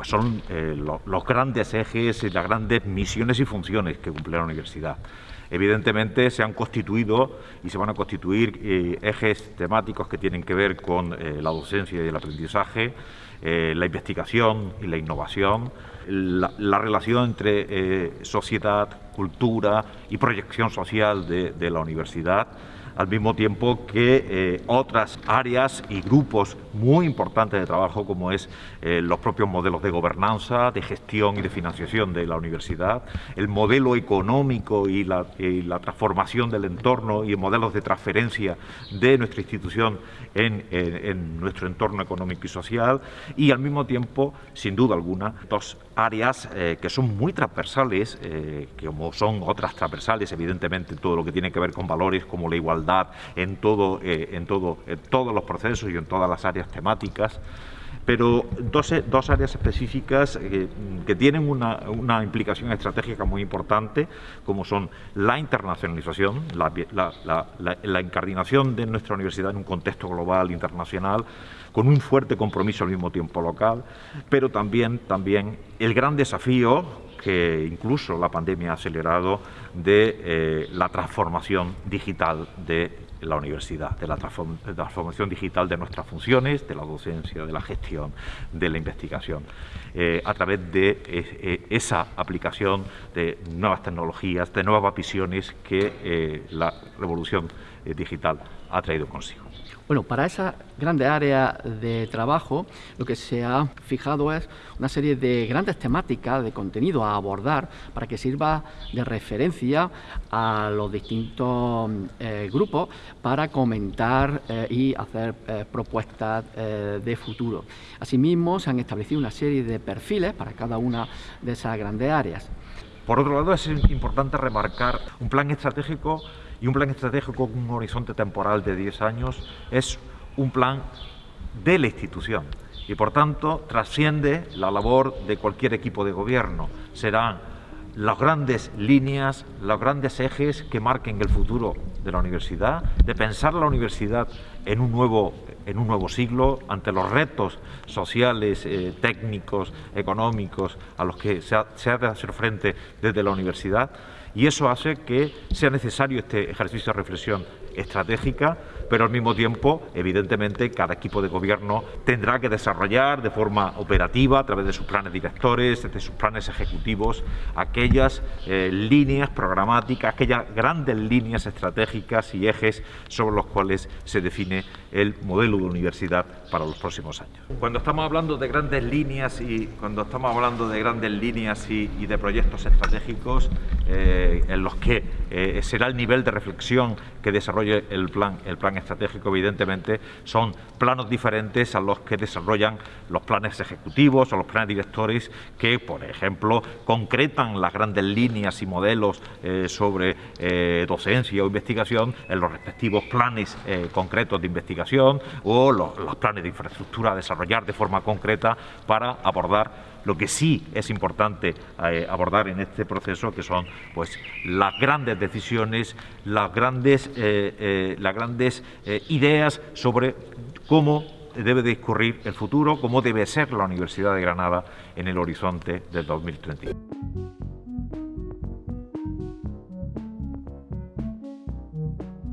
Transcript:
pues son los grandes ejes y las grandes misiones y funciones que cumple la universidad. Evidentemente se han constituido y se van a constituir eh, ejes temáticos que tienen que ver con eh, la docencia y el aprendizaje, eh, la investigación y la innovación, la, relación entre sociedad, cultura y proyección social de la universidad al mismo tiempo que eh, otras áreas y grupos muy importantes de trabajo como es eh, los propios modelos de gobernanza, de gestión y de financiación de la universidad, el modelo económico y la, transformación del entorno y modelos de transferencia de nuestra institución en, nuestro entorno económico y social y al mismo tiempo, sin duda alguna, dos áreas eh, que son muy transversales, como son otras transversales, evidentemente, todo lo que tiene que ver con valores como la igualdad en, todo, eh, en, todo, en todos los procesos y en todas las áreas temáticas pero dos, dos, áreas específicas eh, que tienen una, una, implicación estratégica muy importante, como son la internacionalización, la, la, de nuestra universidad en un contexto global, internacional, con un fuerte compromiso al mismo tiempo local, pero también, también el gran desafío que incluso la pandemia ha acelerado de eh, la transformación digital de la universidad, de la transformación digital de nuestras funciones, de la docencia, de la gestión, de la investigación, eh, a través de eh, esa aplicación de nuevas tecnologías, de nuevas visiones que la revolución digital ha traído consigo. Bueno, para esa grande área de trabajo lo que se ha fijado es una serie de grandes temáticas de contenido a abordar para que sirva de referencia a los distintos eh, grupos para comentar eh, y hacer eh, propuestas de futuro. Asimismo, se han establecido una serie de perfiles para cada una de esas grandes áreas. Por otro lado, es importante remarcar un plan estratégico y un plan estratégico con un horizonte temporal de 10 años es un plan de la institución y por tanto trasciende la labor de cualquier equipo de gobierno. Serán las grandes líneas, los grandes ejes que marquen el futuro de la universidad, de pensar la universidad en un nuevo, en un nuevo siglo, ante los retos sociales, eh, técnicos, económicos a los que se se ha de hacer frente desde la universidad y eso hace que sea necesario este ejercicio de reflexión estratégica, pero al mismo tiempo, evidentemente, cada equipo de gobierno tendrá que desarrollar de forma operativa, a través de sus planes directores, de sus planes ejecutivos, aquellas eh, líneas programáticas, aquellas grandes líneas estratégicas y ejes sobre los cuales se define el modelo de universidad para los próximos años. Cuando estamos hablando de grandes líneas y cuando estamos hablando de grandes líneas y, de proyectos estratégicos eh, en los que eh, será el nivel de reflexión que desarrolle el plan, el plan estratégico, evidentemente, son planos diferentes a los que desarrollan los planes ejecutivos o los planes directores que, por ejemplo, concretan las grandes líneas y modelos eh, sobre docencia o investigación en los respectivos planes concretos de investigación o los, planes de infraestructura a desarrollar de forma concreta para abordar lo que sí es importante eh, abordar en este proceso, que son pues, las grandes decisiones, las grandes, eh, eh, las grandes ideas sobre cómo debe discurrir el futuro, cómo debe ser la Universidad de Granada en el horizonte del 2031.